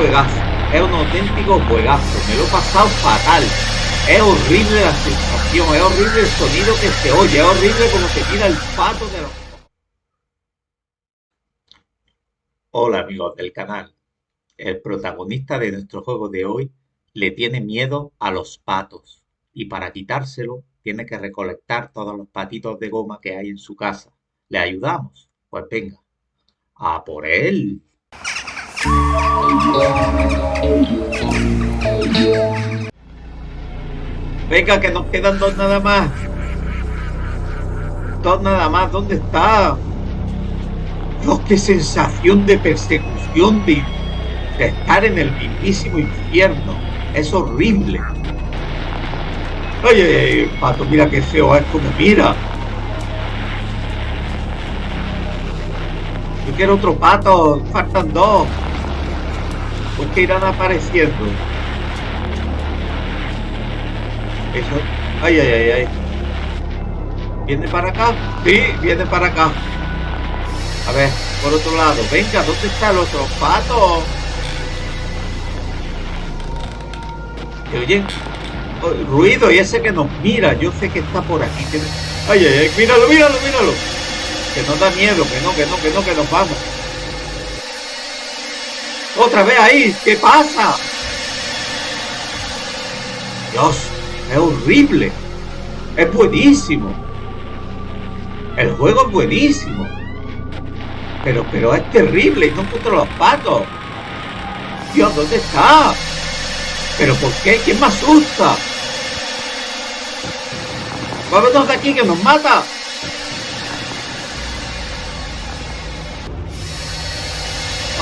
juegazo, es un auténtico juegazo, me lo he pasado fatal. Es horrible la sensación, es horrible el sonido que se oye, es horrible como se tira el pato de los... Hola amigos del canal. El protagonista de nuestro juego de hoy le tiene miedo a los patos y para quitárselo tiene que recolectar todos los patitos de goma que hay en su casa. ¿Le ayudamos? Pues venga, a por él. Venga, que nos quedan dos nada más. Dos nada más, ¿dónde está? Dios, qué sensación de persecución, de, estar en el mismísimo infierno. Es horrible. Oye, pato, mira qué feo es como mira. Yo quiero otro pato, faltan dos. ¿Por qué irán apareciendo? Eso. Ay, ay, ay, ay. ¿Viene para acá? Sí, viene para acá. A ver, por otro lado. Venga, ¿dónde está el otro pato? ¿Te oyen? Oh, ruido y ese que nos mira. Yo sé que está por aquí. Ay, ay, ay, míralo, míralo, míralo. Que no da miedo, que no, que no, que no, que nos vamos. Otra vez ahí, ¿qué pasa? Dios, es horrible. Es buenísimo. El juego es buenísimo. Pero, pero es terrible y no encuentro los patos. Dios, ¿dónde está? ¿Pero por qué? ¿Quién me asusta? Vámonos de aquí que nos mata.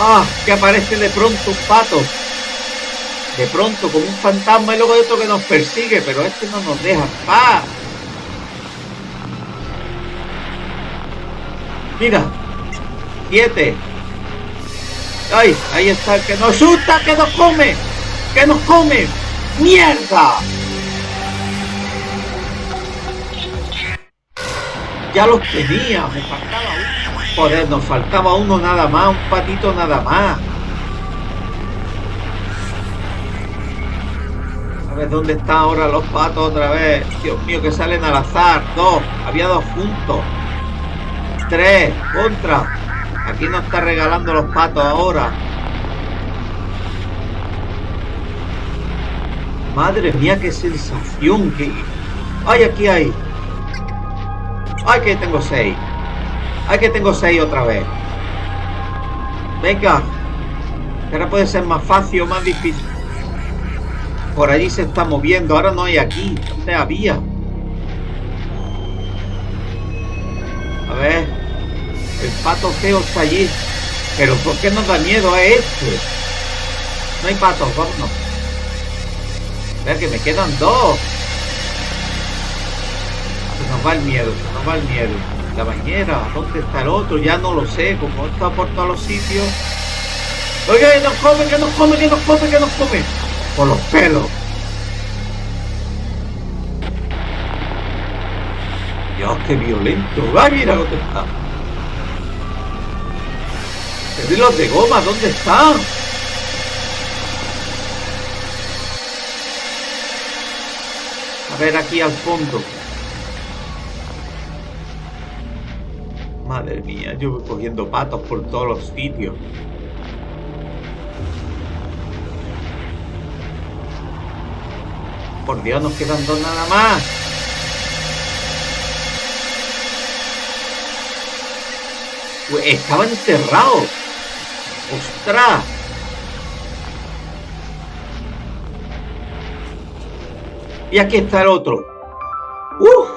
Ah, que aparece de pronto un pato. De pronto, como un fantasma y luego de otro que nos persigue, pero este no nos deja paz. Mira, siete. ¡Ay! Ahí está el que nos asusta, que nos come, que nos come. ¡Mierda! Ya los tenía, me faltaba uno. Joder, nos faltaba uno nada más, un patito nada más. A ver dónde están ahora los patos otra vez. Dios mío, que salen al azar. Dos, había dos juntos. Tres, contra. Aquí nos está regalando los patos ahora. Madre mía, qué sensación. Que... ¡Ay, aquí hay! ¡Ay, que tengo seis! ¡Ay, que tengo seis otra vez! Venga. Ahora puede ser más fácil o más difícil. Por allí se está moviendo. Ahora no hay aquí. ¿Dónde había? A ver. El pato feo está allí. Pero ¿por qué nos da miedo a este? No hay patos, vámonos. Vea que me quedan dos. Se nos va el miedo, se nos va el miedo. La bañera, ¿dónde está el otro? Ya no lo sé, como está por todos los sitios. Oiga, que nos come, que nos come, que nos come, que nos come. Por los pelos. Dios, qué violento. Va, mira dónde está. los de goma, ¿dónde están? A ver aquí al fondo. Madre mía, yo voy cogiendo patos por todos los sitios. Por Dios, nos quedan dos nada más. Estaba enterrado. ¡Ostras! Y aquí está el otro. ¡Uf!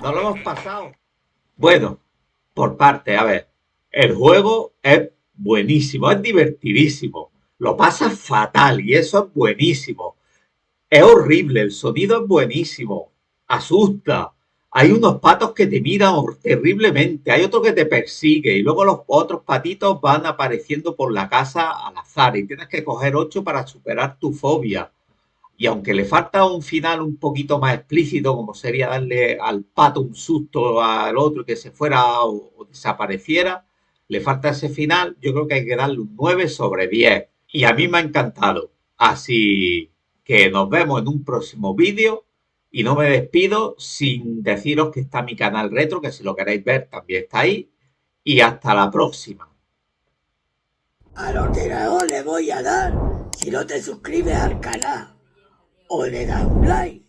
No lo hemos pasado. Bueno, por parte, a ver. El juego es buenísimo, es divertidísimo. Lo pasa fatal y eso es buenísimo. Es horrible, el sonido es buenísimo. Asusta hay unos patos que te miran terriblemente, hay otro que te persigue y luego los otros patitos van apareciendo por la casa al azar y tienes que coger ocho para superar tu fobia. Y aunque le falta un final un poquito más explícito, como sería darle al pato un susto al otro que se fuera o, desapareciera, le falta ese final, yo creo que hay que darle un 9 sobre 10. y a mí me ha encantado. Así que nos vemos en un próximo vídeo y no me despido sin deciros que está mi canal retro, que si lo queréis ver también está ahí. Y hasta la próxima. Al ordenador le voy a dar si no te suscribes al canal o le das un like.